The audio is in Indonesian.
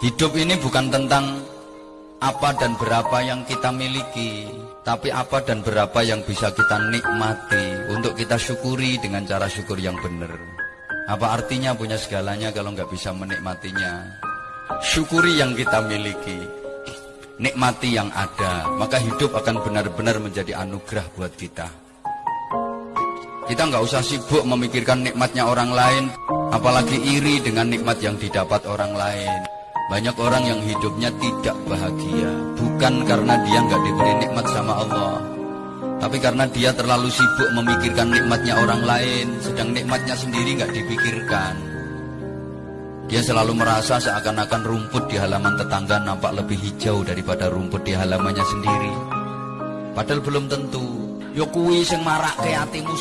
Hidup ini bukan tentang apa dan berapa yang kita miliki, tapi apa dan berapa yang bisa kita nikmati untuk kita syukuri dengan cara syukur yang benar. Apa artinya punya segalanya kalau nggak bisa menikmatinya? Syukuri yang kita miliki, nikmati yang ada, maka hidup akan benar-benar menjadi anugerah buat kita. Kita nggak usah sibuk memikirkan nikmatnya orang lain, apalagi iri dengan nikmat yang didapat orang lain. Banyak orang yang hidupnya tidak bahagia. Bukan karena dia nggak diberi nikmat sama Allah. Tapi karena dia terlalu sibuk memikirkan nikmatnya orang lain Sedang nikmatnya sendiri nggak dipikirkan. Dia selalu merasa seakan-akan rumput di halaman tetangga nampak lebih hijau daripada rumput di halamannya sendiri. Padahal belum tentu. Yo kuwi sing marake atimu